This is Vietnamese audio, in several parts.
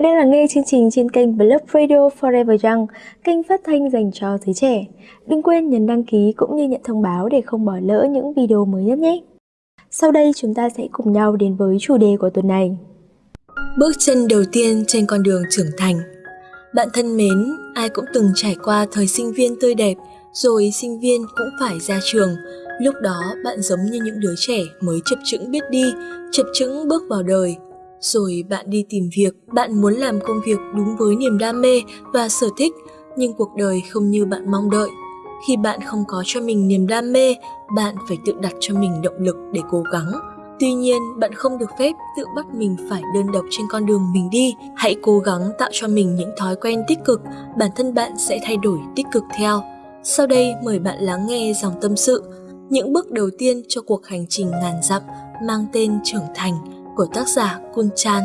bạn đang lắng nghe chương trình trên kênh Blog Radio Forever Young, kênh phát thanh dành cho giới trẻ. Đừng quên nhấn đăng ký cũng như nhận thông báo để không bỏ lỡ những video mới nhất nhé. Sau đây chúng ta sẽ cùng nhau đến với chủ đề của tuần này. Bước chân đầu tiên trên con đường trưởng thành Bạn thân mến, ai cũng từng trải qua thời sinh viên tươi đẹp, rồi sinh viên cũng phải ra trường. Lúc đó bạn giống như những đứa trẻ mới chập chững biết đi, chập chững bước vào đời, rồi bạn đi tìm việc, bạn muốn làm công việc đúng với niềm đam mê và sở thích, nhưng cuộc đời không như bạn mong đợi. Khi bạn không có cho mình niềm đam mê, bạn phải tự đặt cho mình động lực để cố gắng. Tuy nhiên, bạn không được phép tự bắt mình phải đơn độc trên con đường mình đi. Hãy cố gắng tạo cho mình những thói quen tích cực, bản thân bạn sẽ thay đổi tích cực theo. Sau đây mời bạn lắng nghe dòng tâm sự, những bước đầu tiên cho cuộc hành trình ngàn dặm mang tên trưởng thành của tác giả Kun Chan.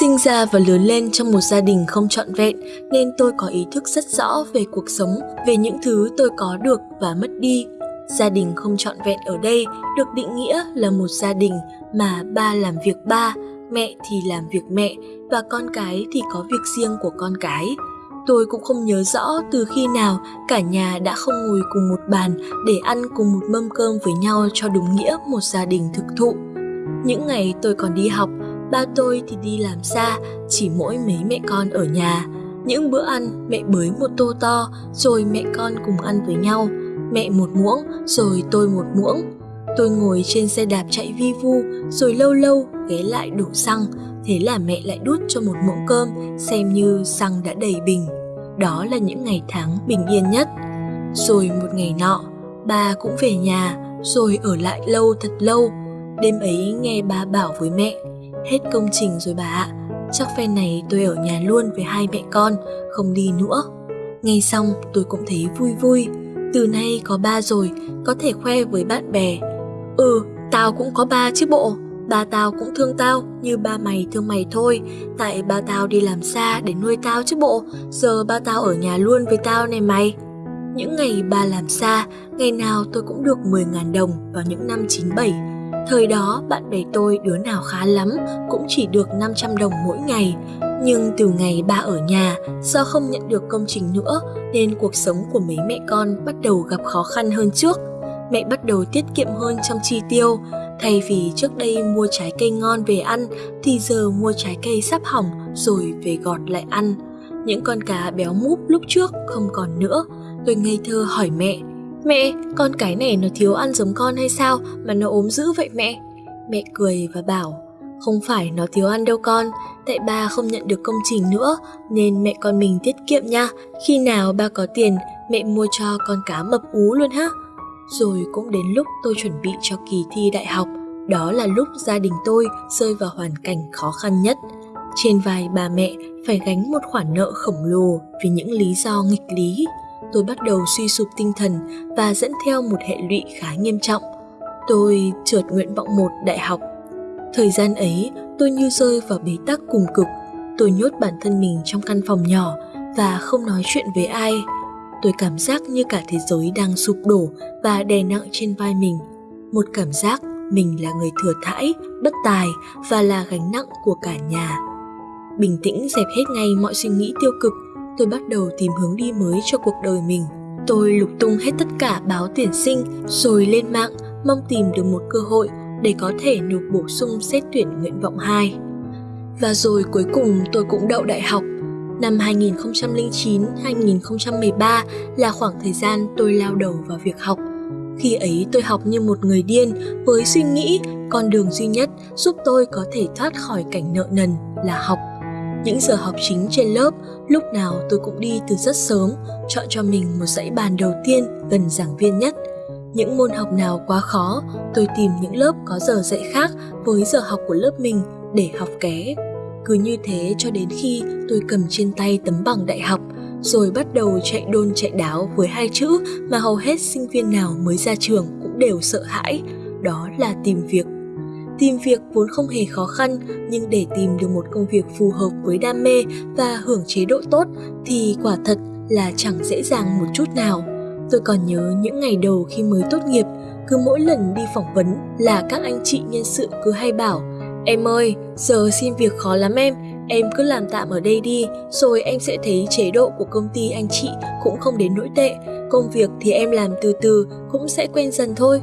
Sinh ra và lớn lên trong một gia đình không trọn vẹn nên tôi có ý thức rất rõ về cuộc sống, về những thứ tôi có được và mất đi. Gia đình không trọn vẹn ở đây được định nghĩa là một gia đình mà ba làm việc ba, mẹ thì làm việc mẹ và con cái thì có việc riêng của con cái. Tôi cũng không nhớ rõ từ khi nào cả nhà đã không ngồi cùng một bàn để ăn cùng một mâm cơm với nhau cho đúng nghĩa một gia đình thực thụ. Những ngày tôi còn đi học, ba tôi thì đi làm xa, chỉ mỗi mấy mẹ con ở nhà. Những bữa ăn mẹ bới một tô to rồi mẹ con cùng ăn với nhau. Mẹ một muỗng rồi tôi một muỗng. Tôi ngồi trên xe đạp chạy vi vu rồi lâu lâu ghé lại đổ xăng thế là mẹ lại đút cho một muỗng cơm xem như xăng đã đầy bình. Đó là những ngày tháng bình yên nhất. Rồi một ngày nọ, ba cũng về nhà, rồi ở lại lâu thật lâu. Đêm ấy nghe ba bảo với mẹ, hết công trình rồi bà ạ, chắc phen này tôi ở nhà luôn với hai mẹ con, không đi nữa. Nghe xong tôi cũng thấy vui vui, từ nay có ba rồi, có thể khoe với bạn bè. Ừ, tao cũng có ba chứ bộ ba tao cũng thương tao như ba mày thương mày thôi. Tại ba tao đi làm xa để nuôi tao chứ bộ. Giờ ba tao ở nhà luôn với tao này mày. Những ngày ba làm xa, ngày nào tôi cũng được 10.000 đồng vào những năm 97 Thời đó bạn bè tôi đứa nào khá lắm cũng chỉ được 500 đồng mỗi ngày. Nhưng từ ngày ba ở nhà, do không nhận được công trình nữa Nên cuộc sống của mấy mẹ con bắt đầu gặp khó khăn hơn trước. Mẹ bắt đầu tiết kiệm hơn trong chi tiêu. Thay vì trước đây mua trái cây ngon về ăn thì giờ mua trái cây sắp hỏng rồi về gọt lại ăn. Những con cá béo múp lúc trước không còn nữa. Tôi ngây thơ hỏi mẹ, mẹ, con cái này nó thiếu ăn giống con hay sao mà nó ốm dữ vậy mẹ? Mẹ cười và bảo, không phải nó thiếu ăn đâu con, tại ba không nhận được công trình nữa nên mẹ con mình tiết kiệm nha. Khi nào ba có tiền, mẹ mua cho con cá mập ú luôn ha. Rồi cũng đến lúc tôi chuẩn bị cho kỳ thi đại học, đó là lúc gia đình tôi rơi vào hoàn cảnh khó khăn nhất. Trên vai bà mẹ phải gánh một khoản nợ khổng lồ vì những lý do nghịch lý. Tôi bắt đầu suy sụp tinh thần và dẫn theo một hệ lụy khá nghiêm trọng. Tôi trượt nguyện vọng một đại học. Thời gian ấy, tôi như rơi vào bế tắc cùng cực. Tôi nhốt bản thân mình trong căn phòng nhỏ và không nói chuyện với ai tôi cảm giác như cả thế giới đang sụp đổ và đè nặng trên vai mình. Một cảm giác mình là người thừa thãi, bất tài và là gánh nặng của cả nhà. Bình tĩnh dẹp hết ngay mọi suy nghĩ tiêu cực, tôi bắt đầu tìm hướng đi mới cho cuộc đời mình. Tôi lục tung hết tất cả báo tuyển sinh rồi lên mạng mong tìm được một cơ hội để có thể nộp bổ sung xét tuyển nguyện vọng 2. Và rồi cuối cùng tôi cũng đậu đại học Năm 2009-2013 là khoảng thời gian tôi lao đầu vào việc học. Khi ấy tôi học như một người điên với suy nghĩ con đường duy nhất giúp tôi có thể thoát khỏi cảnh nợ nần là học. Những giờ học chính trên lớp, lúc nào tôi cũng đi từ rất sớm, chọn cho mình một dãy bàn đầu tiên gần giảng viên nhất. Những môn học nào quá khó, tôi tìm những lớp có giờ dạy khác với giờ học của lớp mình để học ké cứ như thế cho đến khi tôi cầm trên tay tấm bằng đại học, rồi bắt đầu chạy đôn chạy đáo với hai chữ mà hầu hết sinh viên nào mới ra trường cũng đều sợ hãi, đó là tìm việc. Tìm việc vốn không hề khó khăn, nhưng để tìm được một công việc phù hợp với đam mê và hưởng chế độ tốt thì quả thật là chẳng dễ dàng một chút nào. Tôi còn nhớ những ngày đầu khi mới tốt nghiệp, cứ mỗi lần đi phỏng vấn là các anh chị nhân sự cứ hay bảo Em ơi, giờ xin việc khó lắm em, em cứ làm tạm ở đây đi, rồi em sẽ thấy chế độ của công ty anh chị cũng không đến nỗi tệ, công việc thì em làm từ từ cũng sẽ quen dần thôi.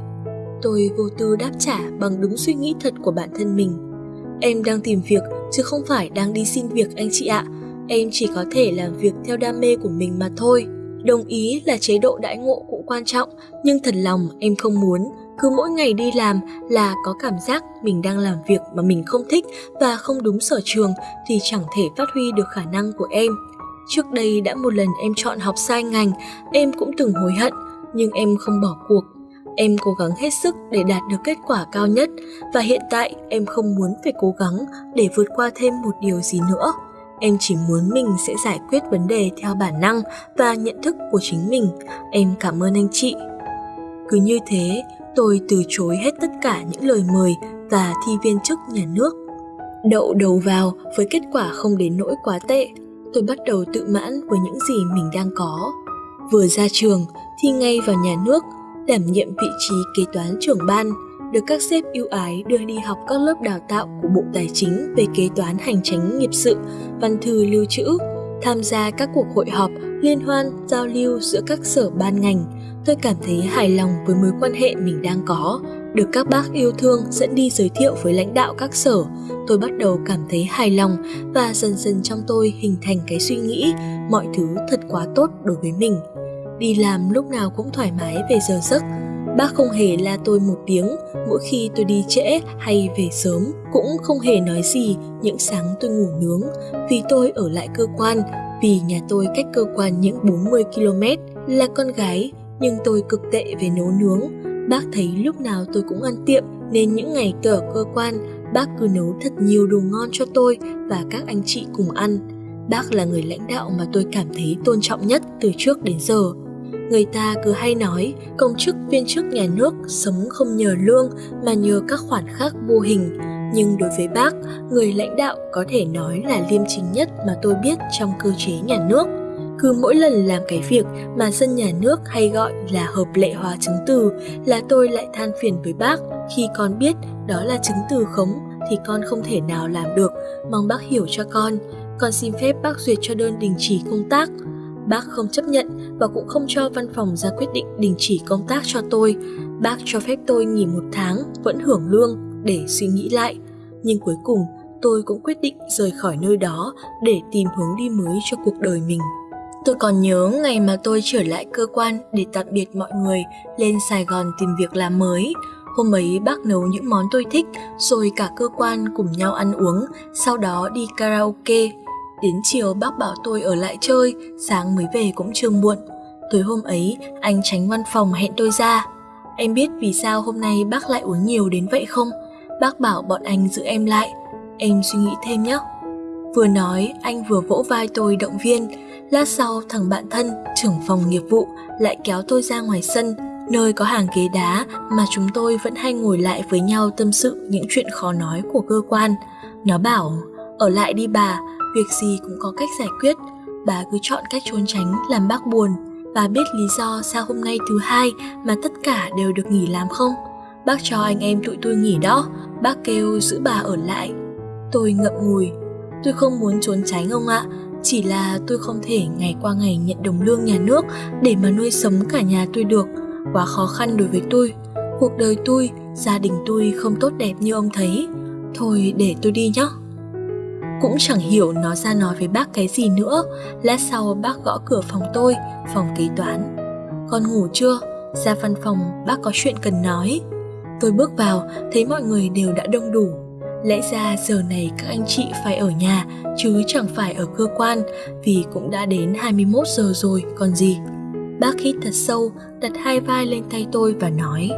Tôi vô tư đáp trả bằng đúng suy nghĩ thật của bản thân mình. Em đang tìm việc chứ không phải đang đi xin việc anh chị ạ. Em chỉ có thể làm việc theo đam mê của mình mà thôi. Đồng ý là chế độ đãi ngộ cũng quan trọng, nhưng thật lòng em không muốn cứ mỗi ngày đi làm là có cảm giác mình đang làm việc mà mình không thích và không đúng sở trường thì chẳng thể phát huy được khả năng của em. Trước đây đã một lần em chọn học sai ngành, em cũng từng hối hận, nhưng em không bỏ cuộc. Em cố gắng hết sức để đạt được kết quả cao nhất và hiện tại em không muốn phải cố gắng để vượt qua thêm một điều gì nữa. Em chỉ muốn mình sẽ giải quyết vấn đề theo bản năng và nhận thức của chính mình. Em cảm ơn anh chị. Cứ như thế, tôi từ chối hết tất cả những lời mời và thi viên chức nhà nước. Đậu đầu vào với kết quả không đến nỗi quá tệ, tôi bắt đầu tự mãn với những gì mình đang có. Vừa ra trường, thi ngay vào nhà nước, đảm nhiệm vị trí kế toán trưởng ban, được các sếp ưu ái đưa đi học các lớp đào tạo của Bộ Tài chính về kế toán hành chính nghiệp sự, văn thư lưu trữ, tham gia các cuộc hội họp, liên hoan, giao lưu giữa các sở ban ngành, tôi cảm thấy hài lòng với mối quan hệ mình đang có. Được các bác yêu thương dẫn đi giới thiệu với lãnh đạo các sở, tôi bắt đầu cảm thấy hài lòng và dần dần trong tôi hình thành cái suy nghĩ mọi thứ thật quá tốt đối với mình. Đi làm lúc nào cũng thoải mái về giờ giấc, Bác không hề la tôi một tiếng mỗi khi tôi đi trễ hay về sớm, cũng không hề nói gì những sáng tôi ngủ nướng vì tôi ở lại cơ quan, vì nhà tôi cách cơ quan những 40 km. Là con gái, nhưng tôi cực tệ về nấu nướng. Bác thấy lúc nào tôi cũng ăn tiệm nên những ngày tôi ở cơ quan, bác cứ nấu thật nhiều đồ ngon cho tôi và các anh chị cùng ăn. Bác là người lãnh đạo mà tôi cảm thấy tôn trọng nhất từ trước đến giờ. Người ta cứ hay nói công chức viên chức nhà nước sống không nhờ lương mà nhờ các khoản khác vô hình. Nhưng đối với bác, người lãnh đạo có thể nói là liêm chính nhất mà tôi biết trong cơ chế nhà nước. Cứ mỗi lần làm cái việc mà dân nhà nước hay gọi là hợp lệ hóa chứng từ là tôi lại than phiền với bác khi con biết đó là chứng từ khống thì con không thể nào làm được, mong bác hiểu cho con. Con xin phép bác duyệt cho đơn đình chỉ công tác. Bác không chấp nhận và cũng không cho văn phòng ra quyết định đình chỉ công tác cho tôi. Bác cho phép tôi nghỉ một tháng vẫn hưởng lương để suy nghĩ lại. Nhưng cuối cùng tôi cũng quyết định rời khỏi nơi đó để tìm hướng đi mới cho cuộc đời mình. Tôi còn nhớ ngày mà tôi trở lại cơ quan để tạm biệt mọi người lên Sài Gòn tìm việc làm mới. Hôm ấy bác nấu những món tôi thích rồi cả cơ quan cùng nhau ăn uống, sau đó đi karaoke. Đến chiều bác bảo tôi ở lại chơi, sáng mới về cũng chưa muộn. Tối hôm ấy, anh tránh văn phòng hẹn tôi ra. Em biết vì sao hôm nay bác lại uống nhiều đến vậy không? Bác bảo bọn anh giữ em lại. Em suy nghĩ thêm nhé. Vừa nói, anh vừa vỗ vai tôi động viên. Lát sau, thằng bạn thân, trưởng phòng nghiệp vụ, lại kéo tôi ra ngoài sân, nơi có hàng ghế đá mà chúng tôi vẫn hay ngồi lại với nhau tâm sự những chuyện khó nói của cơ quan. Nó bảo, ở lại đi bà, việc gì cũng có cách giải quyết. Bà cứ chọn cách trốn tránh làm bác buồn. Bà biết lý do sao hôm nay thứ hai mà tất cả đều được nghỉ làm không? Bác cho anh em tụi tôi nghỉ đó, bác kêu giữ bà ở lại. Tôi ngậm ngùi, tôi không muốn trốn tránh ông ạ, chỉ là tôi không thể ngày qua ngày nhận đồng lương nhà nước để mà nuôi sống cả nhà tôi được, quá khó khăn đối với tôi. Cuộc đời tôi, gia đình tôi không tốt đẹp như ông thấy. Thôi để tôi đi nhé. Cũng chẳng hiểu nó ra nói với bác cái gì nữa Lát sau bác gõ cửa phòng tôi Phòng kế toán Con ngủ chưa? Ra văn phòng bác có chuyện cần nói Tôi bước vào thấy mọi người đều đã đông đủ Lẽ ra giờ này các anh chị phải ở nhà chứ chẳng phải ở cơ quan vì cũng đã đến 21 giờ rồi còn gì. Bác hít thật sâu, đặt hai vai lên tay tôi và nói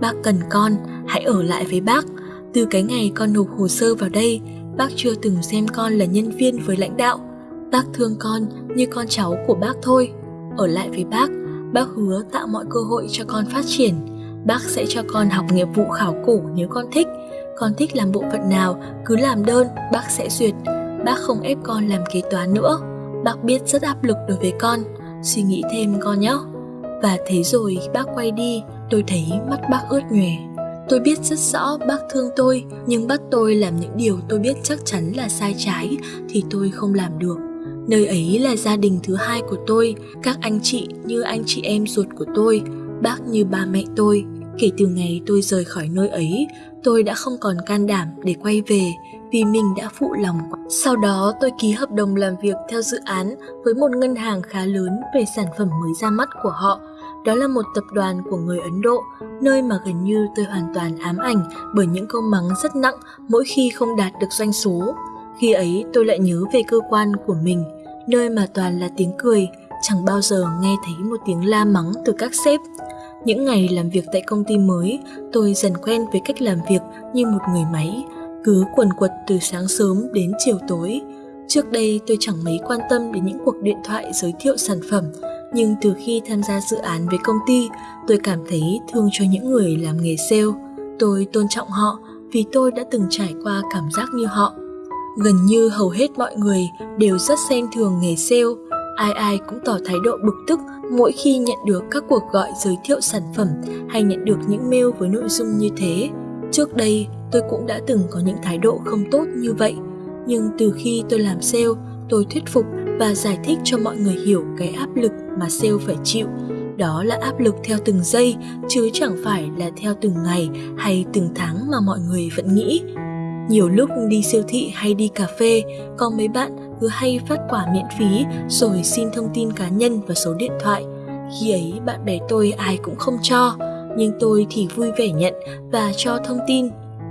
Bác cần con, hãy ở lại với bác. Từ cái ngày con nộp hồ sơ vào đây, bác chưa từng xem con là nhân viên với lãnh đạo. Bác thương con như con cháu của bác thôi. Ở lại với bác, bác hứa tạo mọi cơ hội cho con phát triển. Bác sẽ cho con học nghiệp vụ khảo cổ nếu con thích. Con thích làm bộ phận nào, cứ làm đơn, bác sẽ duyệt. Bác không ép con làm kế toán nữa. Bác biết rất áp lực đối với con. Suy nghĩ thêm con nhé. Và thế rồi bác quay đi, tôi thấy mắt bác ướt nhòe. Tôi biết rất rõ bác thương tôi, nhưng bắt tôi làm những điều tôi biết chắc chắn là sai trái thì tôi không làm được. Nơi ấy là gia đình thứ hai của tôi, các anh chị như anh chị em ruột của tôi, bác như ba mẹ tôi. Kể từ ngày tôi rời khỏi nơi ấy, tôi đã không còn can đảm để quay về vì mình đã phụ lòng. Sau đó tôi ký hợp đồng làm việc theo dự án với một ngân hàng khá lớn về sản phẩm mới ra mắt của họ. Đó là một tập đoàn của người Ấn Độ, nơi mà gần như tôi hoàn toàn ám ảnh bởi những câu mắng rất nặng mỗi khi không đạt được doanh số. Khi ấy tôi lại nhớ về cơ quan của mình, nơi mà toàn là tiếng cười, chẳng bao giờ nghe thấy một tiếng la mắng từ các sếp. Những ngày làm việc tại công ty mới, tôi dần quen với cách làm việc như một người máy, cứ quần quật từ sáng sớm đến chiều tối. Trước đây tôi chẳng mấy quan tâm đến những cuộc điện thoại giới thiệu sản phẩm, nhưng từ khi tham gia dự án với công ty, tôi cảm thấy thương cho những người làm nghề sale. Tôi tôn trọng họ vì tôi đã từng trải qua cảm giác như họ. Gần như hầu hết mọi người đều rất xem thường nghề sale, ai ai cũng tỏ thái độ bực tức mỗi khi nhận được các cuộc gọi giới thiệu sản phẩm hay nhận được những mail với nội dung như thế. Trước đây, tôi cũng đã từng có những thái độ không tốt như vậy, nhưng từ khi tôi làm sale, tôi thuyết phục và giải thích cho mọi người hiểu cái áp lực mà sale phải chịu. Đó là áp lực theo từng giây, chứ chẳng phải là theo từng ngày hay từng tháng mà mọi người vẫn nghĩ. Nhiều lúc đi siêu thị hay đi cà phê, có mấy bạn cứ hay phát quả miễn phí rồi xin thông tin cá nhân và số điện thoại. Khi ấy bạn bè tôi ai cũng không cho, nhưng tôi thì vui vẻ nhận và cho thông tin.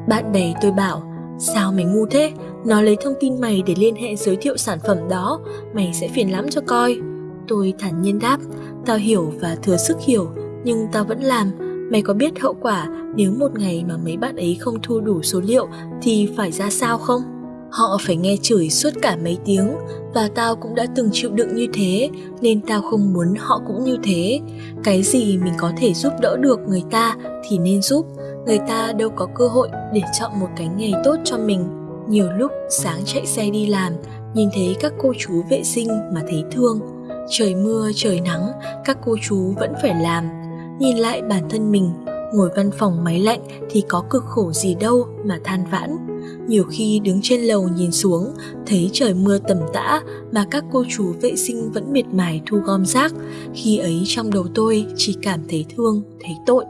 Bạn bè tôi bảo, sao mày ngu thế, nó lấy thông tin mày để liên hệ giới thiệu sản phẩm đó, mày sẽ phiền lắm cho coi. Tôi thản nhiên đáp, tao hiểu và thừa sức hiểu, nhưng tao vẫn làm. Mày có biết hậu quả nếu một ngày mà mấy bạn ấy không thu đủ số liệu thì phải ra sao không? Họ phải nghe chửi suốt cả mấy tiếng và tao cũng đã từng chịu đựng như thế nên tao không muốn họ cũng như thế. Cái gì mình có thể giúp đỡ được người ta thì nên giúp. Người ta đâu có cơ hội để chọn một cái nghề tốt cho mình. Nhiều lúc sáng chạy xe đi làm, nhìn thấy các cô chú vệ sinh mà thấy thương. Trời mưa, trời nắng, các cô chú vẫn phải làm. Nhìn lại bản thân mình, ngồi văn phòng máy lạnh thì có cực khổ gì đâu mà than vãn nhiều khi đứng trên lầu nhìn xuống, thấy trời mưa tầm tã mà các cô chú vệ sinh vẫn miệt mài thu gom rác. Khi ấy trong đầu tôi chỉ cảm thấy thương, thấy tội.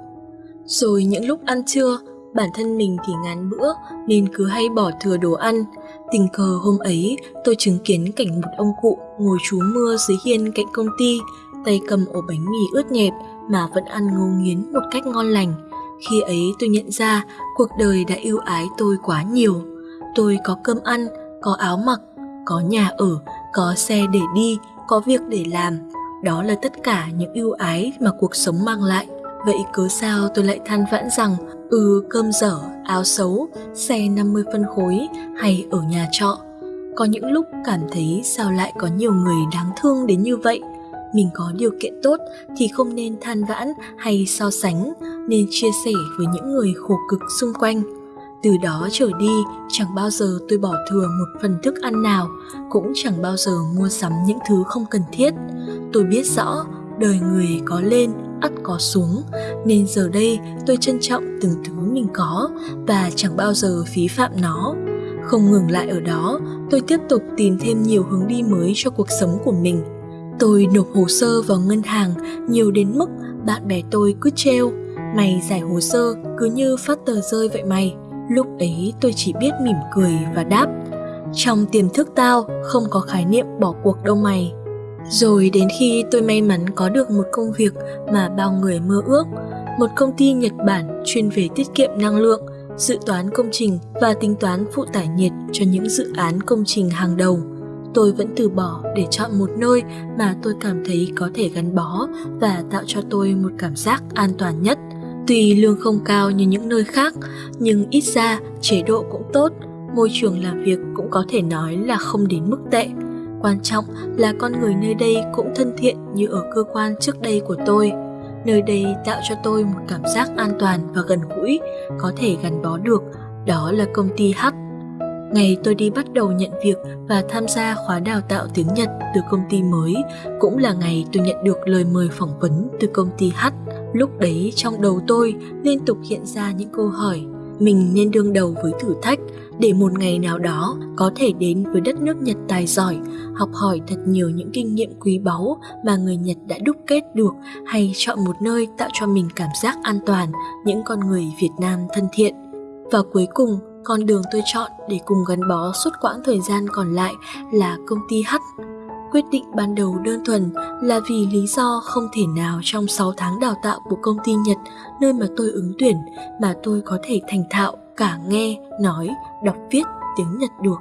Rồi những lúc ăn trưa, bản thân mình thì ngán bữa nên cứ hay bỏ thừa đồ ăn. Tình cờ hôm ấy, tôi chứng kiến cảnh một ông cụ ngồi trú mưa dưới hiên cạnh công ty, tay cầm ổ bánh mì ướt nhẹp mà vẫn ăn ngấu nghiến một cách ngon lành. Khi ấy tôi nhận ra cuộc đời đã yêu ái tôi quá nhiều. Tôi có cơm ăn, có áo mặc, có nhà ở, có xe để đi, có việc để làm. Đó là tất cả những ưu ái mà cuộc sống mang lại. Vậy cớ sao tôi lại than vãn rằng ừ cơm dở, áo xấu, xe 50 phân khối hay ở nhà trọ. Có những lúc cảm thấy sao lại có nhiều người đáng thương đến như vậy mình có điều kiện tốt thì không nên than vãn hay so sánh, nên chia sẻ với những người khổ cực xung quanh. Từ đó trở đi, chẳng bao giờ tôi bỏ thừa một phần thức ăn nào, cũng chẳng bao giờ mua sắm những thứ không cần thiết. Tôi biết rõ, đời người có lên, ắt có xuống, nên giờ đây tôi trân trọng từng thứ mình có và chẳng bao giờ phí phạm nó. Không ngừng lại ở đó, tôi tiếp tục tìm thêm nhiều hướng đi mới cho cuộc sống của mình. Tôi nộp hồ sơ vào ngân hàng nhiều đến mức bạn bè tôi cứ treo Mày giải hồ sơ cứ như phát tờ rơi vậy mày. Lúc ấy tôi chỉ biết mỉm cười và đáp, Trong tiềm thức tao không có khái niệm bỏ cuộc đâu mày. Rồi đến khi tôi may mắn có được một công việc mà bao người mơ ước, Một công ty Nhật Bản chuyên về tiết kiệm năng lượng, dự toán công trình và tính toán phụ tải nhiệt cho những dự án công trình hàng đầu tôi vẫn từ bỏ để chọn một nơi mà tôi cảm thấy có thể gắn bó và tạo cho tôi một cảm giác an toàn nhất. Tuy lương không cao như những nơi khác, nhưng ít ra chế độ cũng tốt, môi trường làm việc cũng có thể nói là không đến mức tệ. Quan trọng là con người nơi đây cũng thân thiện như ở cơ quan trước đây của tôi. Nơi đây tạo cho tôi một cảm giác an toàn và gần gũi, có thể gắn bó được, đó là công ty H Ngày tôi đi bắt đầu nhận việc và tham gia khóa đào tạo tiếng Nhật từ công ty mới cũng là ngày tôi nhận được lời mời phỏng vấn từ công ty H Lúc đấy trong đầu tôi liên tục hiện ra những câu hỏi mình nên đương đầu với thử thách để một ngày nào đó có thể đến với đất nước Nhật tài giỏi, học hỏi thật nhiều những kinh nghiệm quý báu mà người Nhật đã đúc kết được hay chọn một nơi tạo cho mình cảm giác an toàn, những con người Việt Nam thân thiện. Và cuối cùng, con đường tôi chọn để cùng gắn bó suốt quãng thời gian còn lại là công ty H. Quyết định ban đầu đơn thuần là vì lý do không thể nào trong 6 tháng đào tạo của công ty Nhật nơi mà tôi ứng tuyển mà tôi có thể thành thạo cả nghe, nói, đọc viết tiếng Nhật được.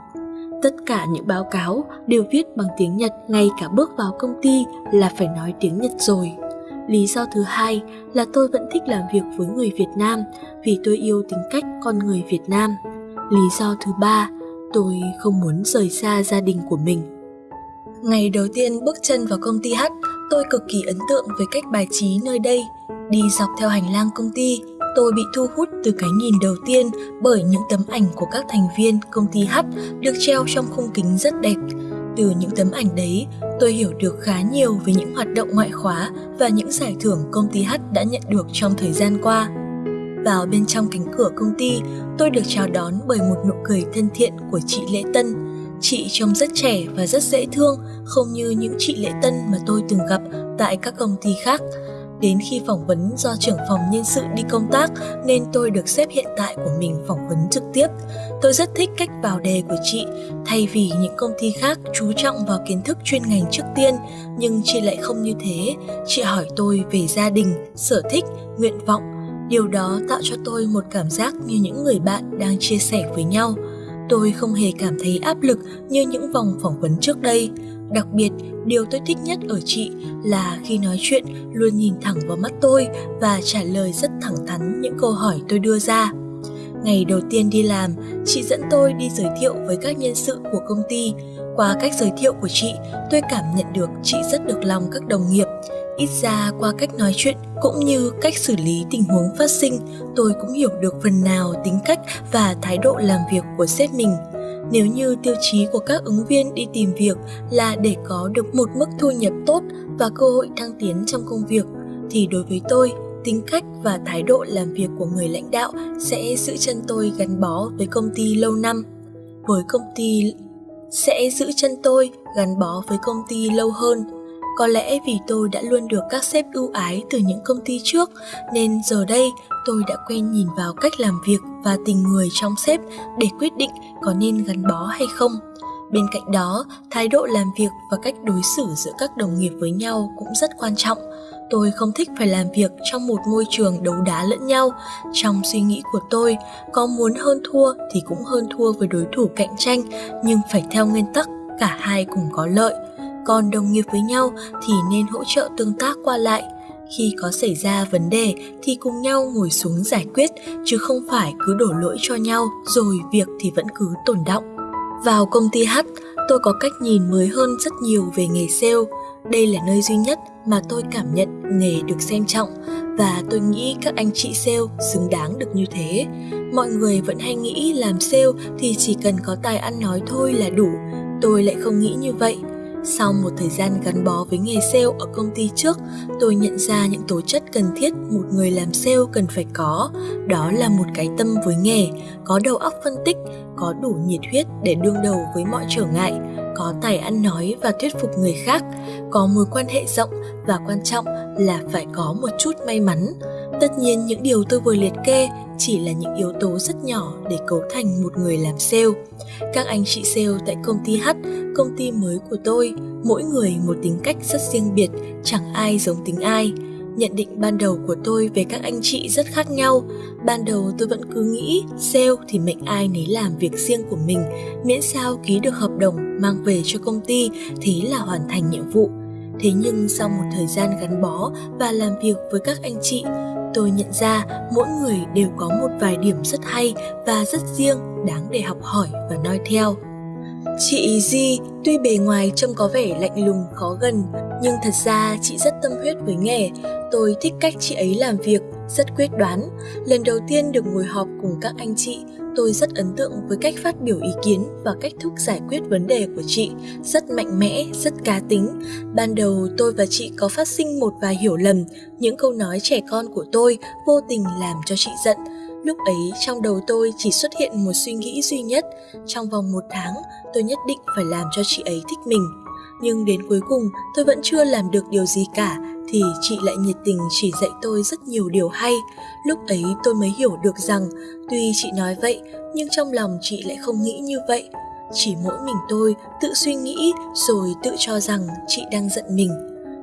Tất cả những báo cáo đều viết bằng tiếng Nhật ngay cả bước vào công ty là phải nói tiếng Nhật rồi. Lý do thứ hai là tôi vẫn thích làm việc với người Việt Nam vì tôi yêu tính cách con người Việt Nam. Lý do thứ ba, tôi không muốn rời xa gia đình của mình. Ngày đầu tiên bước chân vào công ty H, tôi cực kỳ ấn tượng với cách bài trí nơi đây. Đi dọc theo hành lang công ty, tôi bị thu hút từ cái nhìn đầu tiên bởi những tấm ảnh của các thành viên công ty H được treo trong khung kính rất đẹp. Từ những tấm ảnh đấy, tôi hiểu được khá nhiều về những hoạt động ngoại khóa và những giải thưởng công ty H đã nhận được trong thời gian qua. Vào bên trong cánh cửa công ty, tôi được chào đón bởi một nụ cười thân thiện của chị Lễ Tân. Chị trông rất trẻ và rất dễ thương, không như những chị Lễ Tân mà tôi từng gặp tại các công ty khác. Đến khi phỏng vấn do trưởng phòng nhân sự đi công tác nên tôi được xếp hiện tại của mình phỏng vấn trực tiếp. Tôi rất thích cách vào đề của chị, thay vì những công ty khác chú trọng vào kiến thức chuyên ngành trước tiên, nhưng chị lại không như thế. Chị hỏi tôi về gia đình, sở thích, nguyện vọng. Điều đó tạo cho tôi một cảm giác như những người bạn đang chia sẻ với nhau. Tôi không hề cảm thấy áp lực như những vòng phỏng vấn trước đây. Đặc biệt, điều tôi thích nhất ở chị là khi nói chuyện luôn nhìn thẳng vào mắt tôi và trả lời rất thẳng thắn những câu hỏi tôi đưa ra. Ngày đầu tiên đi làm, chị dẫn tôi đi giới thiệu với các nhân sự của công ty. Qua cách giới thiệu của chị, tôi cảm nhận được chị rất được lòng các đồng nghiệp. Ít ra qua cách nói chuyện cũng như cách xử lý tình huống phát sinh, tôi cũng hiểu được phần nào tính cách và thái độ làm việc của sếp mình. Nếu như tiêu chí của các ứng viên đi tìm việc là để có được một mức thu nhập tốt và cơ hội thăng tiến trong công việc, thì đối với tôi, tính cách và thái độ làm việc của người lãnh đạo sẽ giữ chân tôi gắn bó với công ty lâu năm. Với công ty sẽ giữ chân tôi gắn bó với công ty lâu hơn có lẽ vì tôi đã luôn được các sếp ưu ái từ những công ty trước nên giờ đây tôi đã quen nhìn vào cách làm việc và tình người trong sếp để quyết định có nên gắn bó hay không. Bên cạnh đó, thái độ làm việc và cách đối xử giữa các đồng nghiệp với nhau cũng rất quan trọng. Tôi không thích phải làm việc trong một môi trường đấu đá lẫn nhau. Trong suy nghĩ của tôi, có muốn hơn thua thì cũng hơn thua với đối thủ cạnh tranh, nhưng phải theo nguyên tắc cả hai cùng có lợi còn đồng nghiệp với nhau thì nên hỗ trợ tương tác qua lại khi có xảy ra vấn đề thì cùng nhau ngồi xuống giải quyết chứ không phải cứ đổ lỗi cho nhau rồi việc thì vẫn cứ tồn động vào công ty H, tôi có cách nhìn mới hơn rất nhiều về nghề sale. Đây là nơi duy nhất mà tôi cảm nhận nghề được xem trọng và tôi nghĩ các anh chị sale xứng đáng được như thế. Mọi người vẫn hay nghĩ làm sale thì chỉ cần có tài ăn nói thôi là đủ. Tôi lại không nghĩ như vậy. Sau một thời gian gắn bó với nghề sale ở công ty trước, tôi nhận ra những tố chất cần thiết một người làm sale cần phải có. Đó là một cái tâm với nghề, có đầu óc phân tích, có đủ nhiệt huyết để đương đầu với mọi trở ngại, có tài ăn nói và thuyết phục người khác, có mối quan hệ rộng và quan trọng là phải có một chút may mắn. Tất nhiên những điều tôi vừa liệt kê chỉ là những yếu tố rất nhỏ để cấu thành một người làm sale. Các anh chị sale tại công ty H, công ty mới của tôi, mỗi người một tính cách rất riêng biệt, chẳng ai giống tính ai. Nhận định ban đầu của tôi về các anh chị rất khác nhau. Ban đầu tôi vẫn cứ nghĩ sale thì mệnh ai nấy làm việc riêng của mình, miễn sao ký được hợp đồng mang về cho công ty thì là hoàn thành nhiệm vụ. Thế nhưng sau một thời gian gắn bó và làm việc với các anh chị, tôi nhận ra mỗi người đều có một vài điểm rất hay và rất riêng đáng để học hỏi và noi theo. Chị Di tuy bề ngoài trông có vẻ lạnh lùng khó gần nhưng thật ra chị rất tâm huyết với nghề. Tôi thích cách chị ấy làm việc, rất quyết đoán. Lần đầu tiên được ngồi họp cùng các anh chị, Tôi rất ấn tượng với cách phát biểu ý kiến và cách thức giải quyết vấn đề của chị, rất mạnh mẽ, rất cá tính. Ban đầu tôi và chị có phát sinh một vài hiểu lầm, những câu nói trẻ con của tôi vô tình làm cho chị giận. Lúc ấy trong đầu tôi chỉ xuất hiện một suy nghĩ duy nhất, trong vòng một tháng tôi nhất định phải làm cho chị ấy thích mình. Nhưng đến cuối cùng tôi vẫn chưa làm được điều gì cả thì chị lại nhiệt tình chỉ dạy tôi rất nhiều điều hay. Lúc ấy tôi mới hiểu được rằng tuy chị nói vậy nhưng trong lòng chị lại không nghĩ như vậy. Chỉ mỗi mình tôi tự suy nghĩ rồi tự cho rằng chị đang giận mình.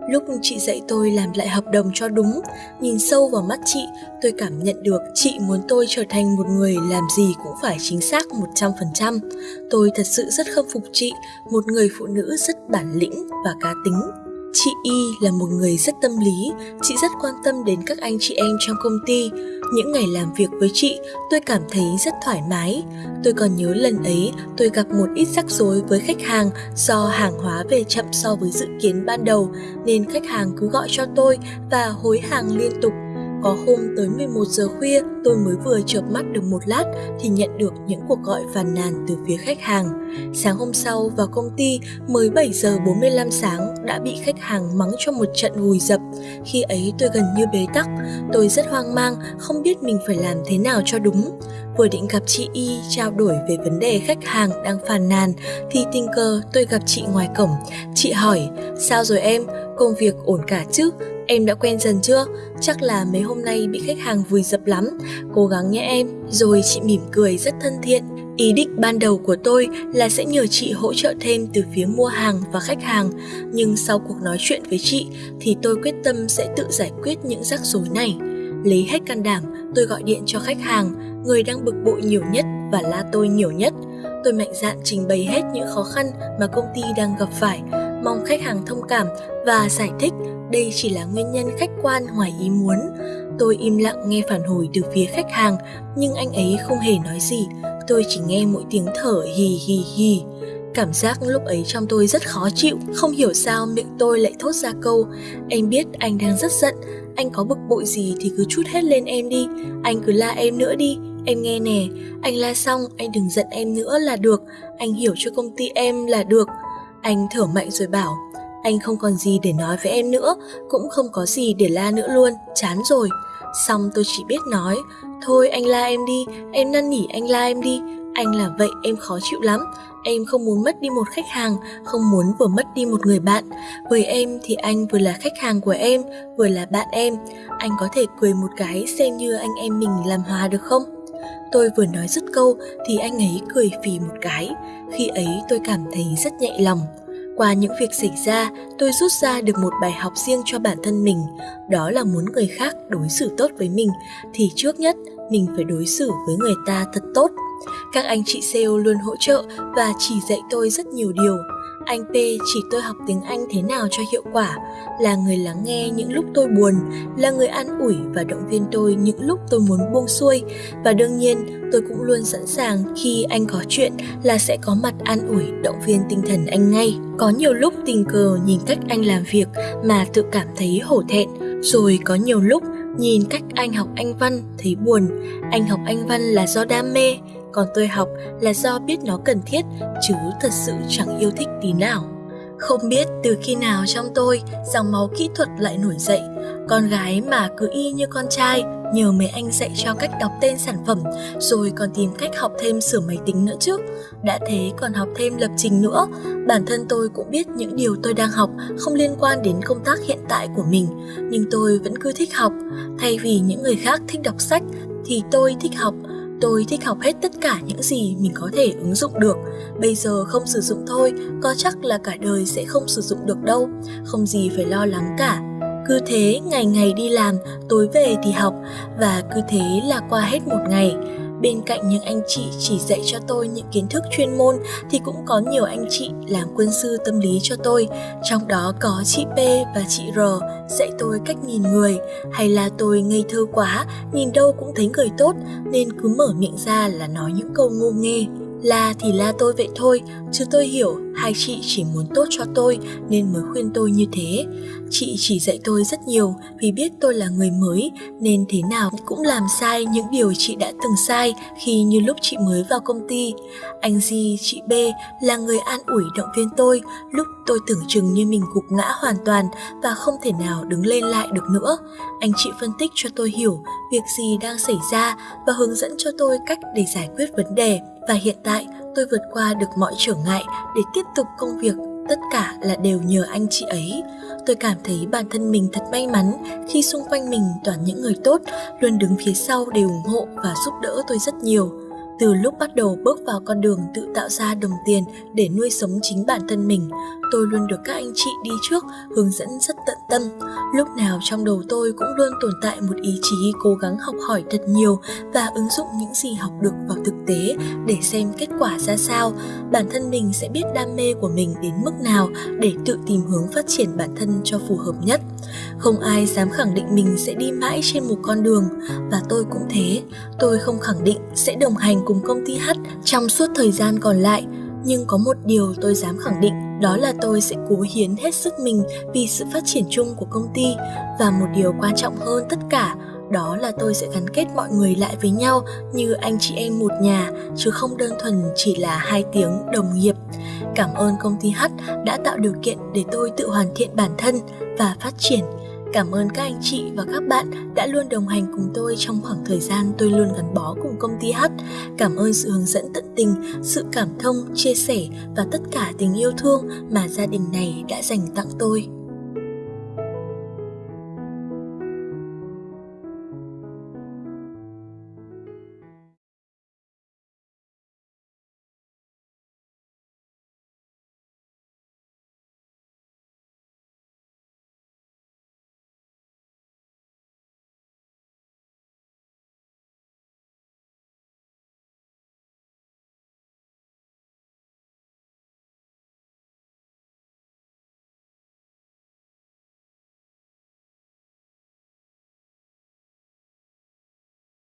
Lúc chị dạy tôi làm lại hợp đồng cho đúng, nhìn sâu vào mắt chị, tôi cảm nhận được chị muốn tôi trở thành một người làm gì cũng phải chính xác 100%. Tôi thật sự rất khâm phục chị, một người phụ nữ rất bản lĩnh và cá tính. Chị Y là một người rất tâm lý, chị rất quan tâm đến các anh chị em trong công ty. Những ngày làm việc với chị, tôi cảm thấy rất thoải mái. Tôi còn nhớ lần ấy tôi gặp một ít rắc rối với khách hàng do hàng hóa về chậm so với dự kiến ban đầu nên khách hàng cứ gọi cho tôi và hối hàng liên tục có hôm tới 11 giờ khuya tôi mới vừa chợp mắt được một lát thì nhận được những cuộc gọi phàn nàn từ phía khách hàng. Sáng hôm sau vào công ty mới 7 giờ 45 sáng đã bị khách hàng mắng cho một trận vùi dập. Khi ấy tôi gần như bế tắc, tôi rất hoang mang, không biết mình phải làm thế nào cho đúng. Vừa định gặp chị Y trao đổi về vấn đề khách hàng đang phàn nàn thì tình cờ tôi gặp chị ngoài cổng. Chị hỏi, sao rồi em, công việc ổn cả chứ? Em đã quen dần chưa? Chắc là mấy hôm nay bị khách hàng vùi dập lắm. Cố gắng nhé em. Rồi chị mỉm cười rất thân thiện. Ý định ban đầu của tôi là sẽ nhờ chị hỗ trợ thêm từ phía mua hàng và khách hàng, nhưng sau cuộc nói chuyện với chị thì tôi quyết tâm sẽ tự giải quyết những rắc rối này. Lấy hết can đảm, tôi gọi điện cho khách hàng, người đang bực bội nhiều nhất và la tôi nhiều nhất. Tôi mạnh dạn trình bày hết những khó khăn mà công ty đang gặp phải, mong khách hàng thông cảm và giải thích đây chỉ là nguyên nhân khách quan ngoài ý muốn. Tôi im lặng nghe phản hồi từ phía khách hàng, nhưng anh ấy không hề nói gì. Tôi chỉ nghe mỗi tiếng thở hì hì hì. Cảm giác lúc ấy trong tôi rất khó chịu, không hiểu sao miệng tôi lại thốt ra câu Em biết anh đang rất giận, anh có bực bội gì thì cứ chút hết lên em đi, anh cứ la em nữa đi, em nghe nè, anh la xong anh đừng giận em nữa là được, anh hiểu cho công ty em là được. Anh thở mạnh rồi bảo, anh không còn gì để nói với em nữa, cũng không có gì để la nữa luôn, chán rồi. Xong tôi chỉ biết nói, thôi anh la em đi, em năn nỉ anh la em đi, anh làm vậy em khó chịu lắm, em không muốn mất đi một khách hàng, không muốn vừa mất đi một người bạn. Với em thì anh vừa là khách hàng của em, vừa là bạn em. Anh có thể cười một cái xem như anh em mình làm hòa được không? Tôi vừa nói dứt câu thì anh ấy cười phì một cái. Khi ấy tôi cảm thấy rất nhẹ lòng. Qua những việc xảy ra, tôi rút ra được một bài học riêng cho bản thân mình, đó là muốn người khác đối xử tốt với mình thì trước nhất mình phải đối xử với người ta thật tốt. Các anh chị sale luôn hỗ trợ và chỉ dạy tôi rất nhiều điều. Anh P chỉ tôi học tiếng Anh thế nào cho hiệu quả, là người lắng nghe những lúc tôi buồn, là người an ủi và động viên tôi những lúc tôi muốn buông xuôi. Và đương nhiên, tôi cũng luôn sẵn sàng khi anh có chuyện là sẽ có mặt an ủi, động viên tinh thần anh ngay. Có nhiều lúc tình cờ nhìn cách anh làm việc mà tự cảm thấy hổ thẹn, rồi có nhiều lúc nhìn cách anh học anh văn thấy buồn, anh học anh văn là do đam mê, còn tôi học là do biết nó cần thiết chứ thật sự chẳng yêu thích tí nào. Không biết từ khi nào trong tôi dòng máu kỹ thuật lại nổi dậy, con gái mà cứ y như con trai nhờ mấy anh dạy cho cách đọc tên sản phẩm rồi còn tìm cách học thêm sửa máy tính nữa chứ. Đã thế còn học thêm lập trình nữa, bản thân tôi cũng biết những điều tôi đang học không liên quan đến công tác hiện tại của mình, nhưng tôi vẫn cứ thích học. Thay vì những người khác thích đọc sách thì tôi thích học Tôi thích học hết tất cả những gì mình có thể ứng dụng được. Bây giờ không sử dụng thôi, có chắc là cả đời sẽ không sử dụng được đâu. Không gì phải lo lắng cả. Cứ thế ngày ngày đi làm, tối về thì học và cứ thế là qua hết một ngày. Bên cạnh những anh chị chỉ dạy cho tôi những kiến thức chuyên môn thì cũng có nhiều anh chị làm quân sư tâm lý cho tôi, trong đó có chị P và chị R dạy tôi cách nhìn người, hay là tôi ngây thơ quá, nhìn đâu cũng thấy người tốt nên cứ mở miệng ra là nói những câu ngô nghê. La thì la tôi vậy thôi, chứ tôi hiểu hai chị chỉ muốn tốt cho tôi nên mới khuyên tôi như thế. Chị chỉ dạy tôi rất nhiều vì biết tôi là người mới nên thế nào cũng làm sai những điều chị đã từng sai khi như lúc chị mới vào công ty. Anh Di, chị B là người an ủi động viên tôi lúc tôi tưởng chừng như mình gục ngã hoàn toàn và không thể nào đứng lên lại được nữa. Anh chị phân tích cho tôi hiểu việc gì đang xảy ra và hướng dẫn cho tôi cách để giải quyết vấn đề. Và hiện tại tôi vượt qua được mọi trở ngại để tiếp tục công việc tất cả là đều nhờ anh chị ấy. Tôi cảm thấy bản thân mình thật may mắn khi xung quanh mình toàn những người tốt luôn đứng phía sau để ủng hộ và giúp đỡ tôi rất nhiều. Từ lúc bắt đầu bước vào con đường tự tạo ra đồng tiền để nuôi sống chính bản thân mình, tôi luôn được các anh chị đi trước hướng dẫn rất tận tâm. Lúc nào trong đầu tôi cũng luôn tồn tại một ý chí cố gắng học hỏi thật nhiều và ứng dụng những gì học được vào thực tế để xem kết quả ra sao. Bản thân mình sẽ biết đam mê của mình đến mức nào để tự tìm hướng phát triển bản thân cho phù hợp nhất. Không ai dám khẳng định mình sẽ đi mãi trên một con đường và tôi cũng thế. Tôi không khẳng định sẽ đồng hành cùng công ty H trong suốt thời gian còn lại, nhưng có một điều tôi dám khẳng định, đó là tôi sẽ cố hiến hết sức mình vì sự phát triển chung của công ty. Và một điều quan trọng hơn tất cả, đó là tôi sẽ gắn kết mọi người lại với nhau như anh chị em một nhà, chứ không đơn thuần chỉ là hai tiếng đồng nghiệp. Cảm ơn công ty h đã tạo điều kiện để tôi tự hoàn thiện bản thân và phát triển. Cảm ơn các anh chị và các bạn đã luôn đồng hành cùng tôi trong khoảng thời gian tôi luôn gắn bó cùng công ty H. Cảm ơn sự hướng dẫn tận tình, sự cảm thông, chia sẻ và tất cả tình yêu thương mà gia đình này đã dành tặng tôi.